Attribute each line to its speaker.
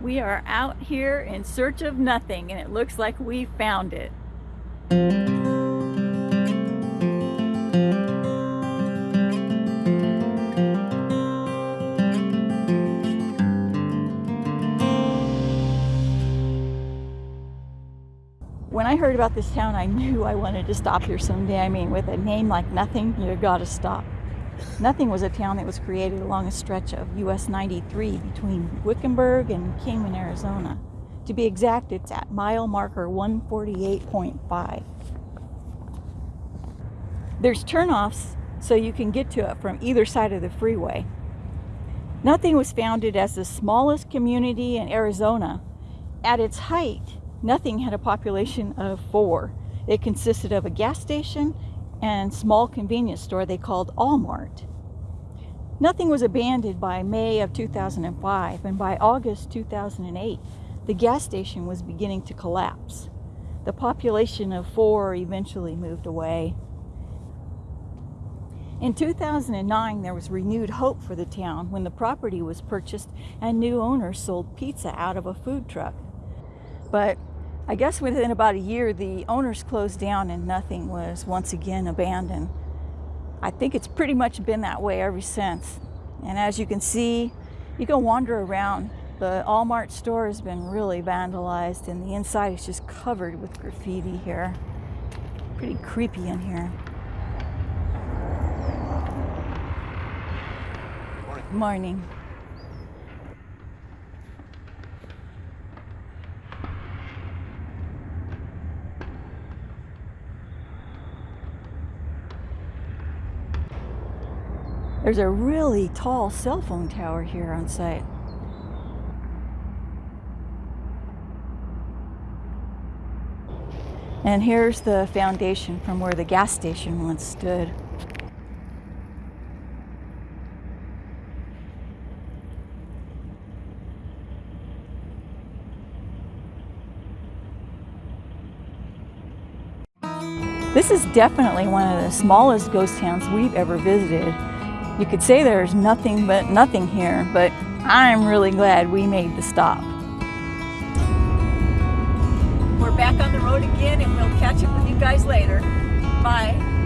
Speaker 1: We are out here in search of nothing and it looks like we found it. When I heard about this town, I knew I wanted to stop here someday. I mean, with a name like Nothing, you gotta stop. Nothing was a town that was created along a stretch of US 93 between Wickenburg and Kingman, Arizona. To be exact, it's at mile marker 148.5. There's turnoffs so you can get to it from either side of the freeway. Nothing was founded as the smallest community in Arizona. At its height, Nothing had a population of four. It consisted of a gas station and small convenience store they called Allmart. Nothing was abandoned by May of 2005, and by August 2008, the gas station was beginning to collapse. The population of four eventually moved away. In 2009, there was renewed hope for the town when the property was purchased and new owners sold pizza out of a food truck. But I guess within about a year, the owners closed down and nothing was once again abandoned. I think it's pretty much been that way ever since. And as you can see, you can wander around. The Allmart store has been really vandalized and the inside is just covered with graffiti here. Pretty creepy in here. Morning. Morning. There's a really tall cell phone tower here on site. And here's the foundation from where the gas station once stood. This is definitely one of the smallest ghost towns we've ever visited. You could say there's nothing but nothing here, but I'm really glad we made the stop. We're back on the road again and we'll catch up with you guys later. Bye.